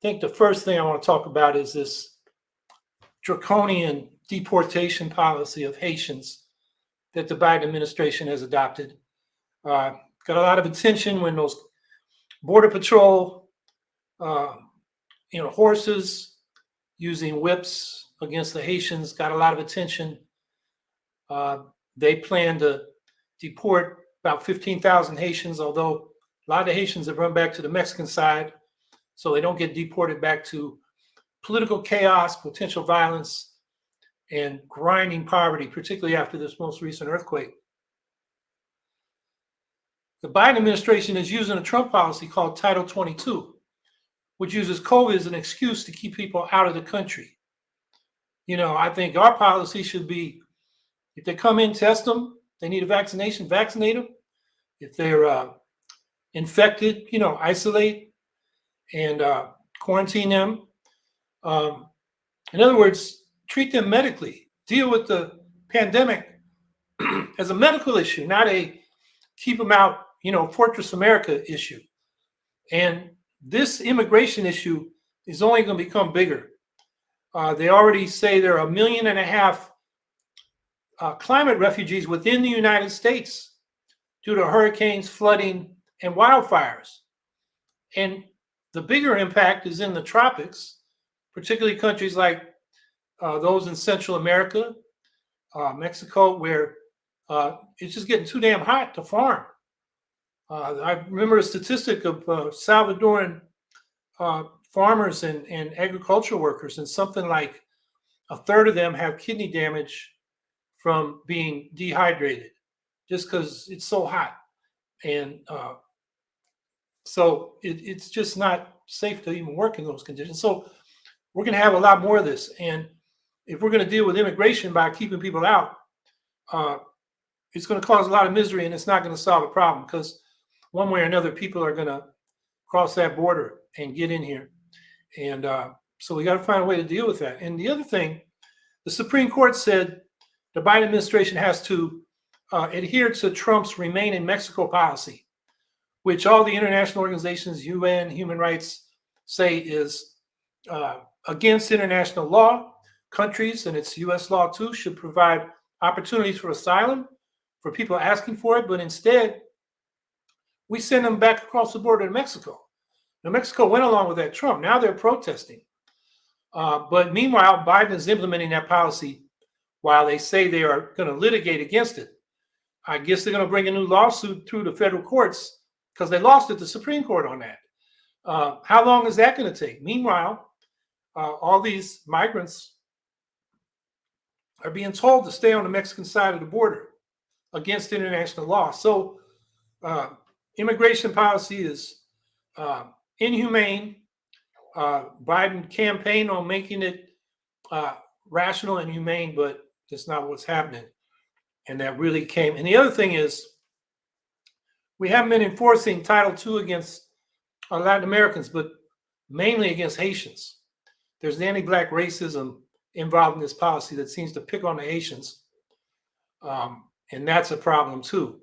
think the first thing I want to talk about is this draconian deportation policy of Haitians that the Biden administration has adopted. Uh, got a lot of attention when those border patrol, uh, you know, horses using whips against the Haitians got a lot of attention. Uh, they plan to deport about 15,000 Haitians, although a lot of Haitians have run back to the Mexican side, so they don't get deported back to political chaos, potential violence, and grinding poverty, particularly after this most recent earthquake. The Biden administration is using a Trump policy called Title 22, which uses COVID as an excuse to keep people out of the country. You know, I think our policy should be if they come in, test them. They need a vaccination, vaccinate them. If they're uh, infected, you know, isolate and uh, quarantine them. Um, in other words, treat them medically. Deal with the pandemic as a medical issue, not a keep them out, you know, Fortress America issue. And this immigration issue is only going to become bigger. Uh, they already say there are a million and a half uh, climate refugees within the United States due to hurricanes, flooding, and wildfires. And the bigger impact is in the tropics, particularly countries like uh, those in Central America, uh, Mexico, where uh, it's just getting too damn hot to farm. Uh, I remember a statistic of uh, Salvadoran uh, farmers and, and agricultural workers, and something like a third of them have kidney damage from being dehydrated just because it's so hot. And so it, it's just not safe to even work in those conditions. So we're going to have a lot more of this. And if we're going to deal with immigration by keeping people out, uh, it's going to cause a lot of misery and it's not going to solve a problem because one way or another, people are going to cross that border and get in here. And uh, so we got to find a way to deal with that. And the other thing, the Supreme Court said the Biden administration has to uh, adhere to Trump's remain in Mexico policy, which all the international organizations, UN, human rights, say is uh, against international law. Countries, and it's US law too, should provide opportunities for asylum for people asking for it, but instead, we send them back across the border to Mexico. Now, Mexico went along with that Trump. Now they're protesting. Uh, but meanwhile, Biden is implementing that policy while they say they are going to litigate against it. I guess they're going to bring a new lawsuit through the federal courts because they lost at the Supreme Court on that. Uh, how long is that going to take? Meanwhile, uh, all these migrants are being told to stay on the Mexican side of the border against international law. So, uh, immigration policy is uh, inhumane. Uh, Biden campaigned on making it uh, rational and humane, but that's not what's happening. And that really came. And the other thing is, we haven't been enforcing Title II against uh, Latin Americans, but mainly against Haitians. There's anti-black racism involved in this policy that seems to pick on the Haitians. Um, and that's a problem too.